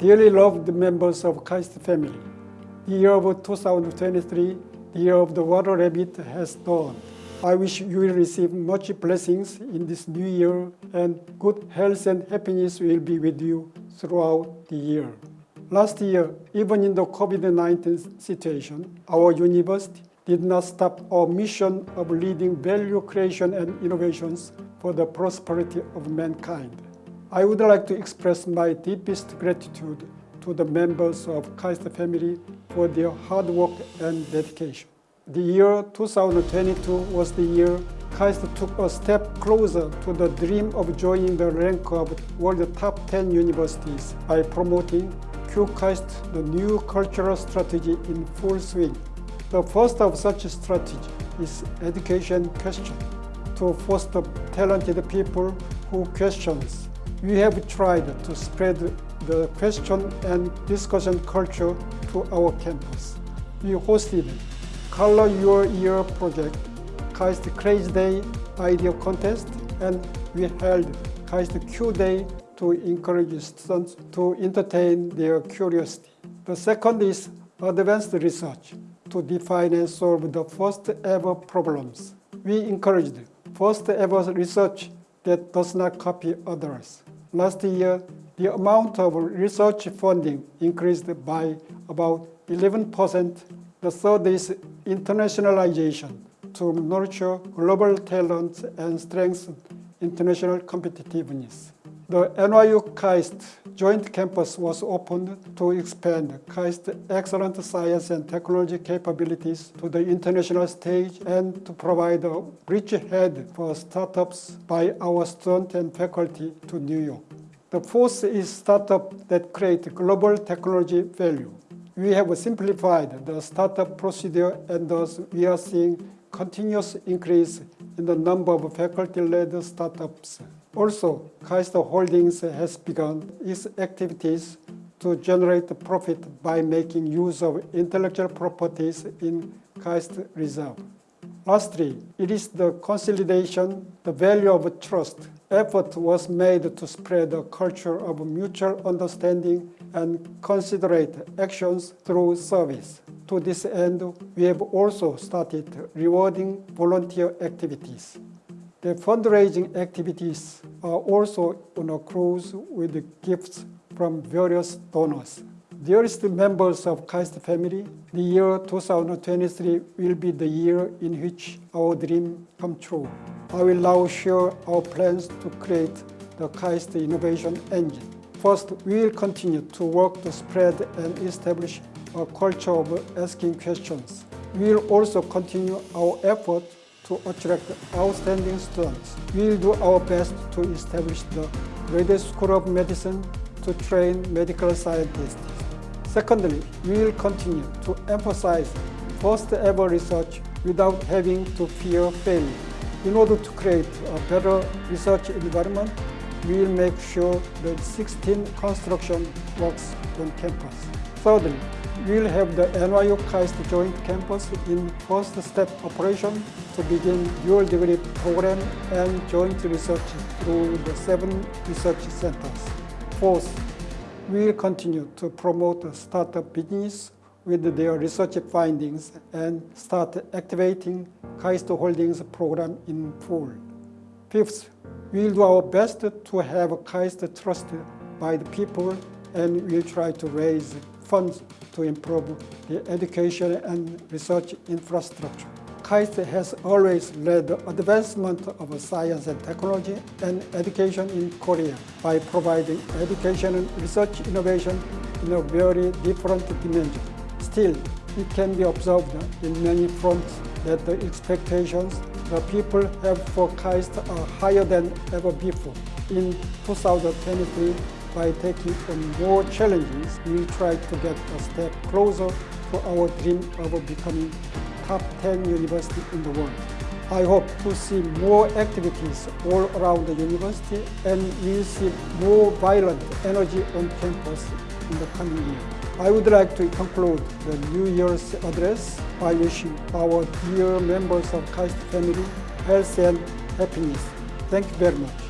Dearly loved members of KAIST family, the year of 2023, the year of the water rabbit has dawned. I wish you will receive much blessings in this new year and good health and happiness will be with you throughout the year. Last year, even in the COVID-19 situation, our university did not stop our mission of leading value creation and innovations for the prosperity of mankind. I would like to express my deepest gratitude to the members of KAIST family for their hard work and dedication. The year 2022 was the year KAIST took a step closer to the dream of joining the rank of world top 10 universities by promoting QKAIST, the new cultural strategy in full swing. The first of such strategy is education question to foster talented people who questions we have tried to spread the question and discussion culture to our campus. We hosted Color Your Year project, KAIST Crazy Day idea contest, and we held KAIST Q Day to encourage students to entertain their curiosity. The second is advanced research to define and solve the first ever problems. We encouraged first ever research that does not copy others. Last year, the amount of research funding increased by about 11%. The third is internationalization to nurture global talents and strengthen international competitiveness. The NYU KAIST joint campus was opened to expand KAIST excellent science and technology capabilities to the international stage and to provide a bridgehead for startups by our students and faculty to New York. The fourth is startup that create global technology value. We have simplified the startup procedure and thus we are seeing continuous increase in the number of faculty-led startups. Also, KAIST Holdings has begun its activities to generate profit by making use of intellectual properties in KAIST Reserve. Lastly, it is the consolidation, the value of trust. Effort was made to spread a culture of mutual understanding and considerate actions through service. To this end, we have also started rewarding volunteer activities. The fundraising activities are also on a cruise with gifts from various donors. Dearest members of KAIST family, the year 2023 will be the year in which our dream come true. I will now share our plans to create the KAIST innovation engine. First, we will continue to work to spread and establish a culture of asking questions. We will also continue our effort to attract outstanding students. We will do our best to establish the Graduate School of Medicine to train medical scientists. Secondly, we will continue to emphasize first ever research without having to fear failure. In order to create a better research environment, we will make sure that 16 construction works on campus. Thirdly, we will have the NYU KAIST joint campus in first step operation to begin dual degree program and joint research through the seven research centers. Fourth, we will continue to promote startup business with their research findings and start activating KAIST Holdings program in full. Fifth, we will do our best to have KAIST trusted by the people and we will try to raise funds to improve the education and research infrastructure. KAIST has always led the advancement of science and technology and education in Korea by providing education and research innovation in a very different dimension. Still, it can be observed in many fronts that the expectations the people have for KAIST are higher than ever before. In 2023, by taking on more challenges, we try to get a step closer to our dream of becoming top 10 university in the world. I hope to see more activities all around the university and we'll see more violent energy on campus in the coming year. I would like to conclude the New Year's address by wishing our dear members of KAIST family health and happiness. Thank you very much.